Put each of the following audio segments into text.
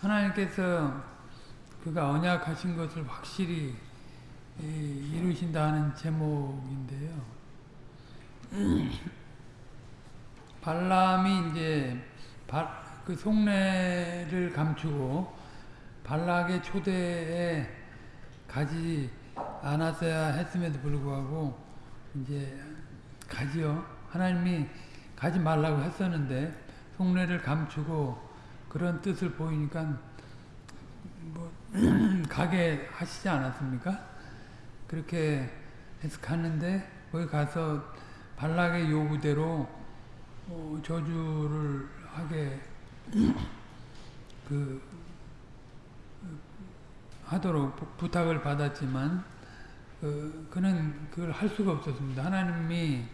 하나님께서 그가 언약하신 것을 확실히 이루신다는 제목인데요. 발람이 이제 그 속내를 감추고 발락의 초대에 가지 않았어야 했음에도 불구하고 이제 가지요. 하나님이 가지 말라고 했었는데 속내를 감추고 그런 뜻을 보이니까 뭐 가게 하시지 않았습니까? 그렇게 해서 갔는데 거기 가서 발락의 요구대로 어, 저주를 하게 그 하도록 부, 탁을 받았지만 그, 그는 그걸 할 수가 없었습니다. 하나님이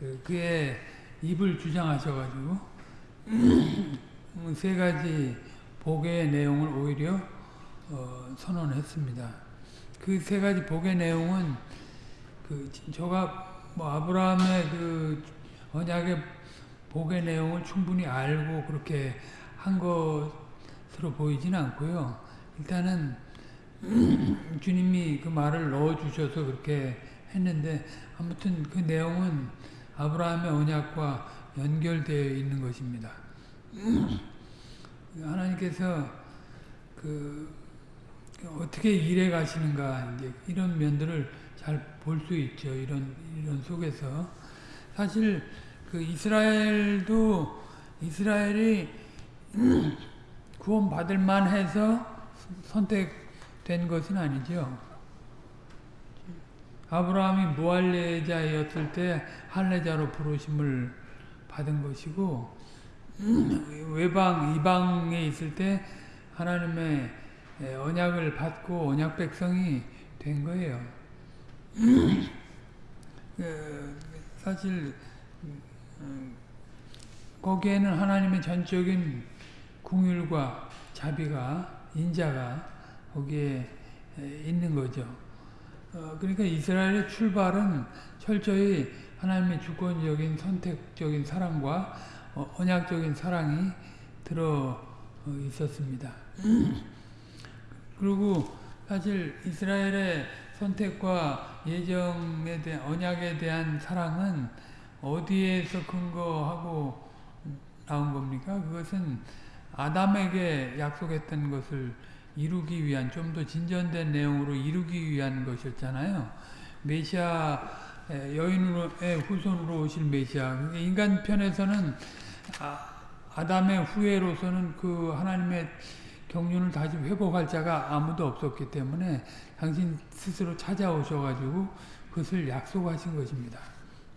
그, 그의 입을 주장하셔가지고 세 가지 복의 내용을 오히려 어, 선언했습니다. 그 세 가지 복의 내용은 그 저가 뭐 아브라함의 그 언약의 복의 내용을 충분히 알고 그렇게 한 것으로 보이진 않고요. 일단은 주님이 그 말을 넣어 주셔서 그렇게 했는데 아무튼 그 내용은 아브라함의 언약과 연결되어 있는 것입니다. 하나님께서 그 어떻게 일해 가시는가 이제 이런 면들을 잘 볼 수 있죠. 이런 이런 속에서 사실 그 이스라엘도 이스라엘이 구원 받을 만해서 선택된 것은 아니죠. 아브라함이 무할례자였을 때 할례자로 부르심을 받은 것이고 외방 이방에 있을 때 하나님의 언약을 받고 언약 백성이 된 거예요. 그 사실 거기에는 하나님의 전적인 궁율과 자비가 인자가 거기에 있는 거죠. 어, 그러니까 이스라엘의 출발은 철저히 하나님의 주권적인 선택적인 사랑과 어, 언약적인 사랑이 들어 어, 있었습니다. 그리고 사실 이스라엘의 선택과 예정에 대한 언약에 대한 사랑은 어디에서 근거하고 나온 겁니까? 그것은 아담에게 약속했던 것을 이루기 위한 좀 더 진전된 내용으로 이루기 위한 것이었잖아요. 메시아 여인의 후손으로 오실 메시아 인간 편에서는 아, 담의 후예로서는 그 하나님의 경륜을 다시 회복할 자가 아무도 없었기 때문에 당신 스스로 찾아오셔가지고 그것을 약속하신 것입니다.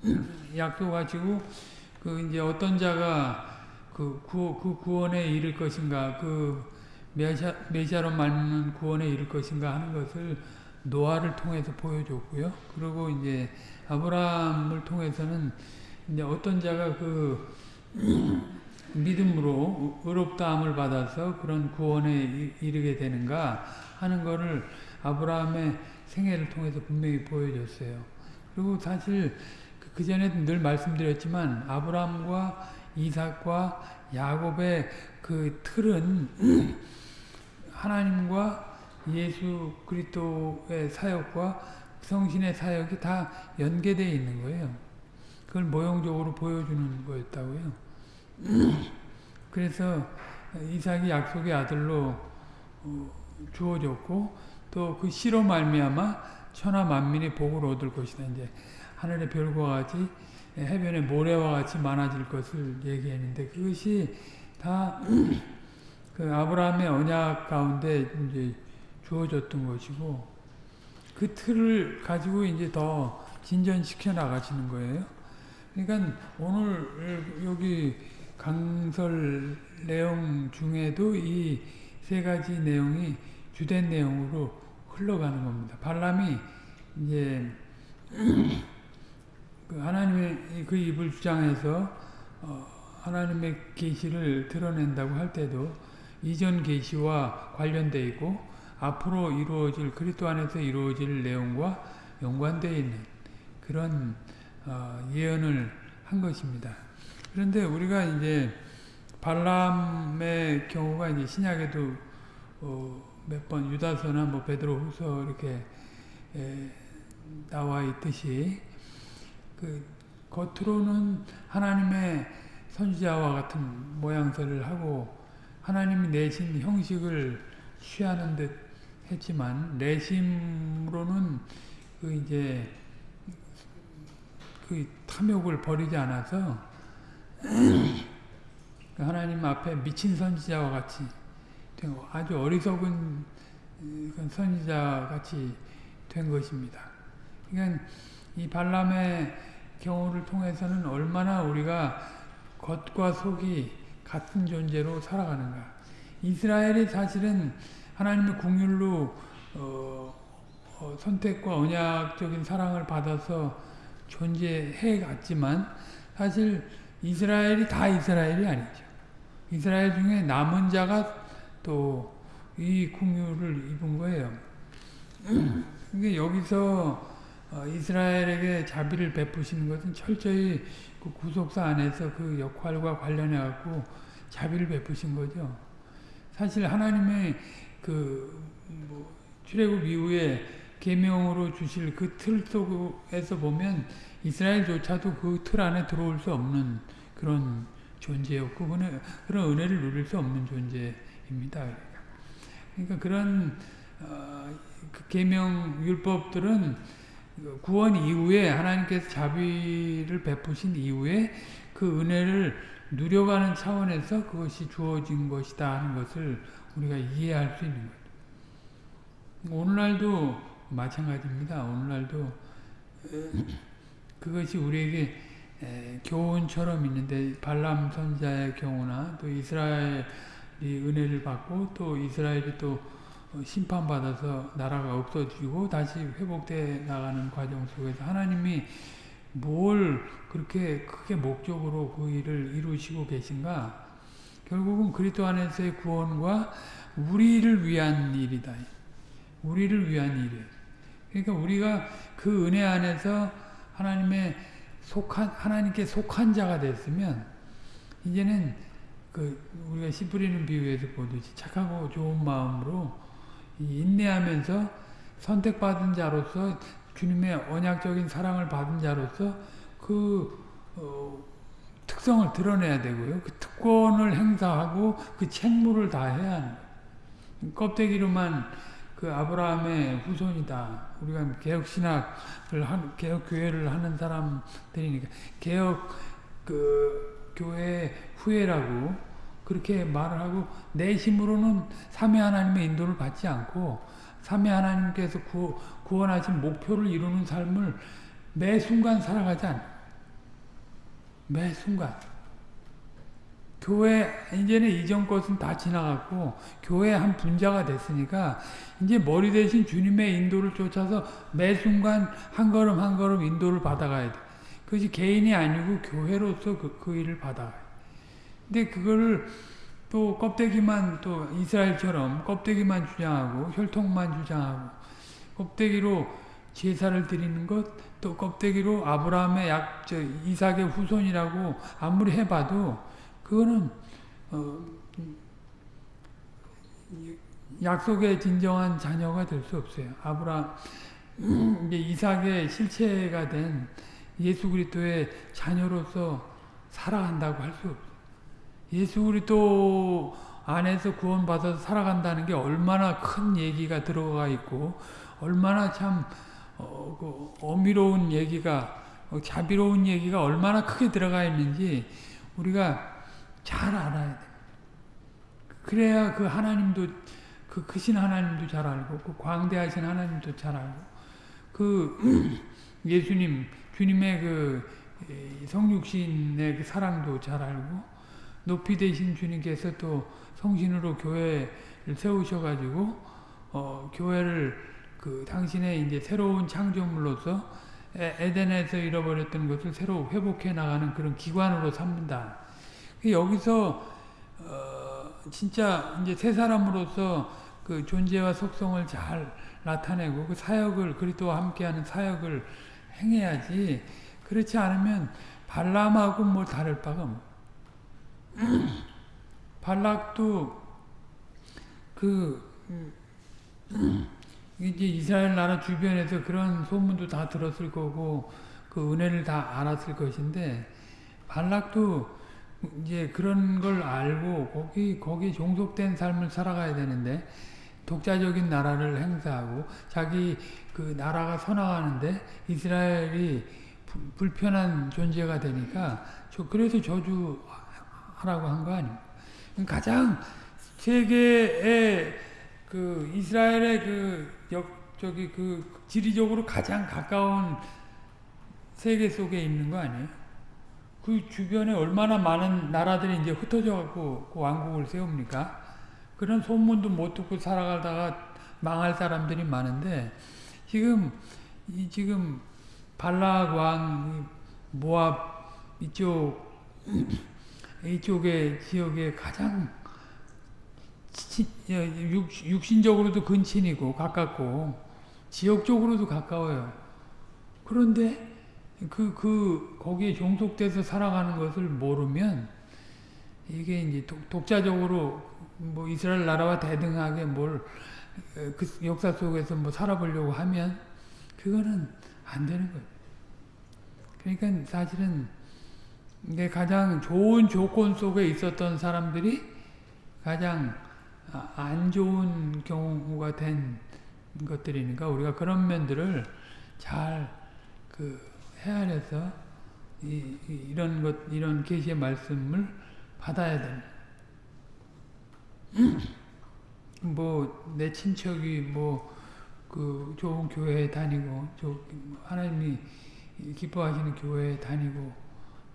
약속하시고 그 이제 어떤 자가 그, 구, 그 구원에 이를 것인가 그 메시아, 메시아로 말미암은 구원에 이를 것인가 하는 것을 노아를 통해서 보여줬고요. 그리고 이제 아브라함을 통해서는 이제 어떤 자가 그 믿음으로 의롭다함을 받아서 그런 구원에 이르게 되는가 하는 것을 아브라함의 생애를 통해서 분명히 보여줬어요. 그리고 사실 그, 그 전에 늘 말씀드렸지만 아브라함과 이삭과 야곱의 그 틀은 하나님과 예수 그리스도의 사역과 성신의 사역이 다 연계되어 있는 거예요. 그걸 모형적으로 보여주는 거였다고요. 그래서 이삭이 약속의 아들로 어, 주어졌고 또 그 씨로 말미암아 천하 만민이 복을 얻을 것이다. 이제 하늘의 별과 같이 해변의 모래와 같이 많아질 것을 얘기했는데 그것이 다 그 아브라함의 언약 가운데 이제 주어졌던 것이고 그 틀을 가지고 이제 더 진전시켜 나가시는 거예요. 그러니까 오늘 여기 강설 내용 중에도 이 세 가지 내용이 주된 내용으로 흘러가는 겁니다. 발람이 이제 그 하나님의 그 입을 주장해서 어 하나님의 계시를 드러낸다고 할 때도 이전 계시와 관련되어 있고 앞으로 이루어질 그리스도 안에서 이루어질 내용과 연관되어 있는 그런 어 예언을 한 것입니다. 그런데 우리가 이제 발람의 경우가 이제 신약에도 어, 몇 번 유다서나 뭐 베드로후서 이렇게 에, 나와 있듯이 그 겉으로는 하나님의 선지자와 같은 모양새를 하고 하나님이 내신 형식을 취하는 듯 했지만 내심으로는 그 이제 그 탐욕을 버리지 않아서 그 하나님 앞에 미친 선지자와 같이 아주 어리석은 선지자 같이 된 것입니다. 그러니까 이 발람의 경우를 통해서는 얼마나 우리가 겉과 속이 같은 존재로 살아가는가. 이스라엘이 사실은 하나님의 궁율로 어, 어, 선택과 언약적인 사랑을 받아서 존재해 갔지만 사실 이스라엘이 다 이스라엘이 아니죠. 이스라엘 중에 남은 자가 또 이 궁유를 입은 거예요. 그게 여기서 어, 이스라엘에게 자비를 베푸시는 것은 철저히 그 구속사 안에서 그 역할과 관련해 갖고 자비를 베푸신 거죠. 사실 하나님의 그 뭐 출애굽 이후에 계명으로 주실 그 틀 속에서 보면 이스라엘조차도 그 틀 안에 들어올 수 없는 그런 존재였고 그런 은혜를 누릴 수 없는 존재입니다. 그러니까 그런 어, 그 계명 율법들은 구원 이후에 하나님께서 자비를 베푸신 이후에 그 은혜를 누려가는 차원에서 그것이 주어진 것이다 하는 것을 우리가 이해할 수 있는 거죠. 오늘날도 마찬가지입니다. 오늘날도 그것이 우리에게 교훈처럼 있는데 발람 선자의 경우나 또 이스라엘이 은혜를 받고 또 이스라엘이 또 심판받아서 나라가 없어지고 다시 회복돼 나가는 과정 속에서 하나님이 뭘 그렇게 크게 목적으로 그 일을 이루시고 계신가? 결국은 그리스도 안에서의 구원과 우리를 위한 일이다. 우리를 위한 일이에요. 그러니까 우리가 그 은혜 안에서 하나님의 속한 하나님께 속한 자가 됐으면 이제는 그 우리가 씨 뿌리는 비유에서 보듯이 착하고 좋은 마음으로 인내하면서 선택받은 자로서 주님의 언약적인 사랑을 받은 자로서 그 어, 특성을 드러내야 되고요. 그 특권을 행사하고 그 책무를 다 해야 하는 거예요. 껍데기로만 그 아브라함의 후손이다. 우리가 개혁 신학을 한 개혁 교회를 하는 사람들이니까 개혁 그 교회 후예라고 그렇게 말을 하고 내 힘으로는 삼위 하나님의 인도를 받지 않고 삼위 하나님께서 구, 구원하신 목표를 이루는 삶을 매 순간 살아가지 않. 매 순간. 교회 이제는 이전 것은 다 지나갔고 교회 한 분자가 됐으니까 이제 머리 대신 주님의 인도를 쫓아서 매 순간 한 걸음 한 걸음 인도를 받아가야 돼. 그것이 개인이 아니고 교회로서 그, 그 일을 받아가야 돼. 근데 그거를 또 껍데기만 또 이스라엘처럼 껍데기만 주장하고 혈통만 주장하고 껍데기로 제사를 드리는 것, 또 껍데기로 아브라함의 약, 저, 이삭의 후손이라고 아무리 해봐도 그거는 어, 약속의 진정한 자녀가 될 수 없어요. 아브라 이삭의 실체가 된 예수 그리스도의 자녀로서 살아간다고 할 수 없어요. 예수 그리스도 안에서 구원받아서 살아간다는 게 얼마나 큰 얘기가 들어가 있고 얼마나 참 어, 그 어미로운 얘기가 어, 자비로운 얘기가 얼마나 크게 들어가 있는지 우리가 잘 알아야 돼. 그래야 그 하나님도 그 크신 하나님도 잘 알고 그 광대하신 하나님도 잘 알고 그 예수님 주님의 그 성육신의 그 사랑도 잘 알고 높이 되신 주님께서 또 성신으로 교회를 세우셔가지고 어, 교회를 그 당신의 이제 새로운 창조물로서 에덴에서 잃어버렸던 것을 새로 회복해 나가는 그런 기관으로 삼는다. 여기서 어, 진짜 이제 새 사람으로서 그 존재와 속성을 잘 나타내고 그 사역을 그리스도와 함께하는 사역을 행해야지. 그렇지 않으면 발람하고 뭐 다를 바가 없 발락도 그 음, 이제 이스라엘 나라 주변에서 그런 소문도 다 들었을 거고 그 은혜를 다 알았을 것인데 발락도 이제 그런 걸 알고 거기 거기 종속된 삶을 살아가야 되는데 독자적인 나라를 행사하고 자기 그 나라가 서나가는데 이스라엘이 부, 불편한 존재가 되니까 저 그래서 저주하라고 한 거 아닙니까? 가장 세계의 그 이스라엘의 그 역, 저기 그 지리적으로 가장 가까운 세계 속에 있는 거 아니에요? 그 주변에 얼마나 많은 나라들이 이제 흩어져 갖고 그 왕국을 세웁니까? 그런 소문도 못 듣고 살아가다가 망할 사람들이 많은데 지금 이 지금 발락 왕 모압 이쪽 이쪽의 지역에 가장 육, 신적으로도 근친이고 가깝고 지역적으로도 가까워요. 그런데 그, 그, 거기에 종속돼서 살아가는 것을 모르면 이게 이제 독, 자적으로뭐 이스라엘 나라와 대등하게 뭘 그 역사 속에서 뭐 살아보려고 하면 그거는 안 되는 거예요. 그러니까 사실은 이게 가장 좋은 조건 속에 있었던 사람들이 가장 안 좋은 경우가 된 것들이니까 우리가 그런 면들을 잘그 헤아려서 이, 이런 것 이런 계시의 말씀을 받아야 됩니다. 뭐내 친척이 뭐 그 좋은 교회에 다니고 하나님이 기뻐하시는 교회에 다니고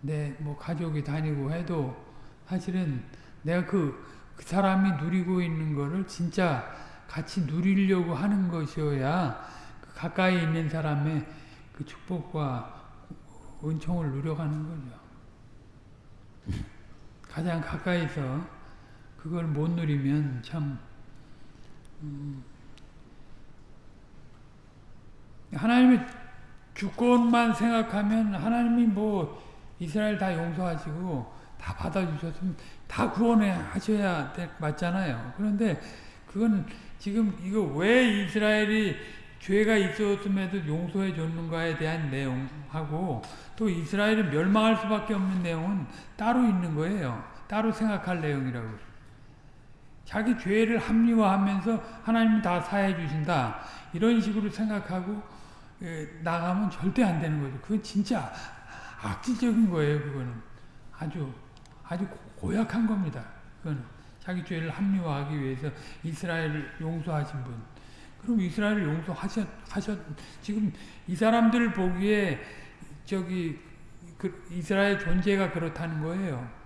내 뭐 가족이 다니고 해도 사실은 내가 그, 그 사람이 누리고 있는 거를 진짜 같이 누리려고 하는 것이어야 그 가까이 있는 사람의 그 축복과 은총을 누려가는 거죠. 가장 가까이서 그걸 못 누리면 참 음, 하나님의 주권만 생각하면 하나님이 뭐 이스라엘 다 용서하시고 다 받아주셨으면 다 구원해 하셔야 맞잖아요. 그런데 그건 지금 이거 왜 이스라엘이 죄가 있었음에도 용서해 줬는가에 대한 내용하고 또 이스라엘이 멸망할 수밖에 없는 내용은 따로 있는 거예요. 따로 생각할 내용이라고. 자기 죄를 합리화하면서 하나님이 다 사해 주신다. 이런 식으로 생각하고 나가면 절대 안 되는 거죠. 그건 진짜 악질적인 거예요. 그거는 아주 아주 고약한 겁니다. 그거는 자기 죄를 합리화하기 위해서 이스라엘을 용서하신 분. 그럼 이스라엘을 용서하셨 하셨 지금 이 사람들을 보기에 저기 그 이스라엘 존재가 그렇다는 거예요.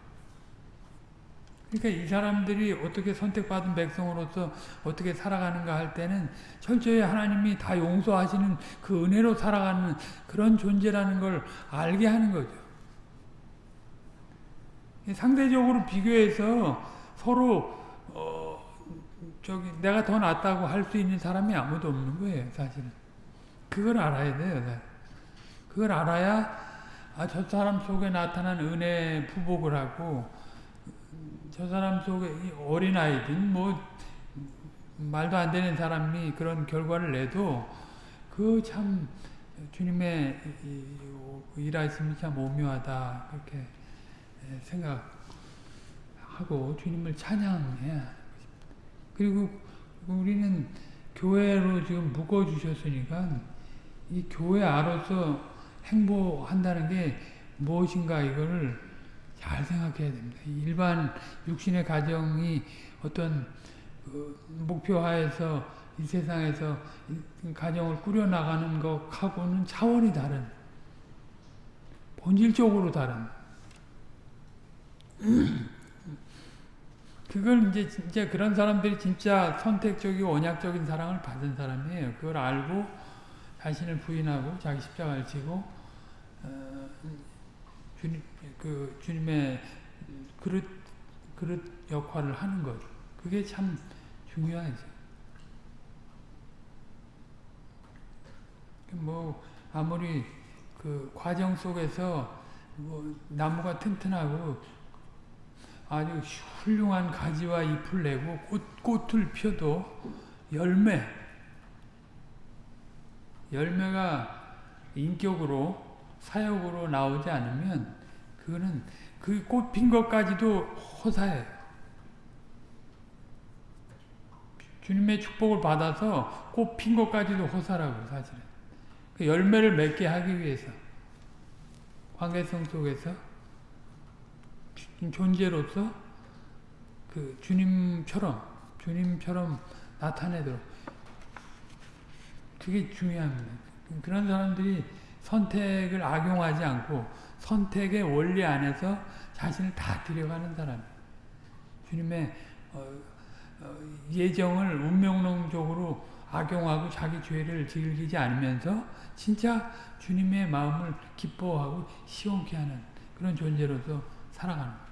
그러니까 이 사람들이 어떻게 선택받은 백성으로서 어떻게 살아가는가 할 때는 철저히 하나님이 다 용서하시는 그 은혜로 살아가는 그런 존재라는 걸 알게 하는 거죠. 상대적으로 비교해서 서로 어 저기 내가 더 낫다고 할 수 있는 사람이 아무도 없는 거예요, 사실은. 그걸 알아야 돼요. 그걸 알아야 아, 저 사람 속에 나타난 은혜 부복을 하고 저 사람 속에 어린아이든 뭐 말도 안 되는 사람이 그런 결과를 내도 그 참 주님의 일하심이 참 오묘하다 그렇게 생각하고 주님을 찬양해야 그리고 우리는 교회로 지금 묶어주셨으니까 이 교회 안으로서 행보한다는 게 무엇인가 이거를 잘 생각해야 됩니다. 일반 육신의 가정이 어떤 그 목표하에서 이 세상에서 가정을 꾸려나가는 것하고는 차원이 다른 본질적으로 다른 그걸 이제 진짜 그런 사람들이 진짜 선택적이고 언약적인 사랑을 받은 사람이에요. 그걸 알고 자신을 부인하고 자기 십자가를 지고 어, 주님 그 주님의 그릇 그릇 역할을 하는 것 그게 참 중요하죠. 뭐 아무리 그 과정 속에서 뭐 나무가 튼튼하고 아주 훌륭한 가지와 잎을 내고 꽃, 꽃을 펴도 열매 열매가 인격으로 사역으로 나오지 않으면 그거는 그 꽃 핀 것까지도 허사예요. 주님의 축복을 받아서 꽃 핀 것까지도 허사라고 사실은. 그 열매를 맺게 하기 위해서 관계성 속에서 존재로서 그 주님처럼 주님처럼 나타내도록 그게 중요합니다. 그런 사람들이 선택을 악용하지 않고 선택의 원리 안에서 자신을 다 들여가는 사람. 주님의 어, 어, 예정을 운명론적으로 악용하고 자기 죄를 즐기지 않으면서 진짜 주님의 마음을 기뻐하고 시원케 하는 그런 존재로서 살아가는 거예요.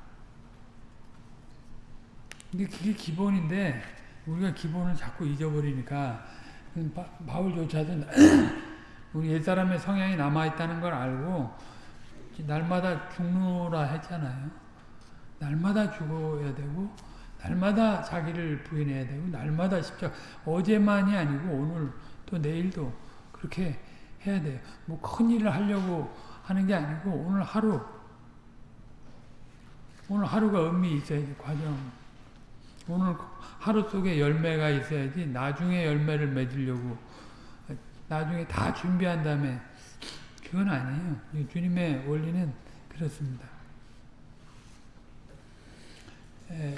근데 그게 기본인데 우리가 기본을 자꾸 잊어버리니까 바, 바울조차도 우리 옛사람의 성향이 남아있다는 걸 알고 날마다 죽노라 했잖아요. 날마다 죽어야 되고 날마다 자기를 부인해야 되고 날마다 십자 어제만이 아니고 오늘 또 내일도 그렇게 해야 돼요. 뭐 큰 일을 하려고 하는 게 아니고 오늘 하루 오늘 하루가 의미 있어야지 과정 오늘 하루 속에 열매가 있어야지 나중에 열매를 맺으려고 나중에 다 준비한 다음에 그건 아니에요. 주님의 원리는 그렇습니다. 에,